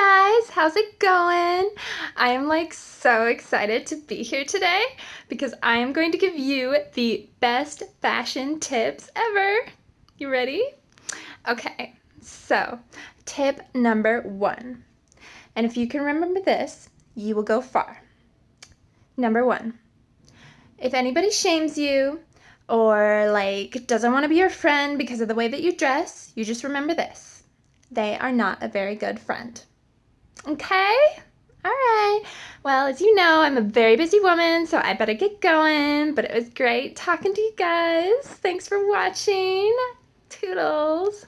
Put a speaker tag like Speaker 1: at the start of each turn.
Speaker 1: Guys, how's it going? I am like so excited to be here today because I am going to give you the best fashion tips ever. You ready? Okay, so tip number one. And if you can remember this, you will go far. Number one, if anybody shames you or like doesn't want to be your friend because of the way that you dress, you just remember this. They are not a very good friend. Okay? All right. Well, as you know, I'm a very busy woman, so I better get going. But it was great talking to you guys. Thanks for watching. Toodles.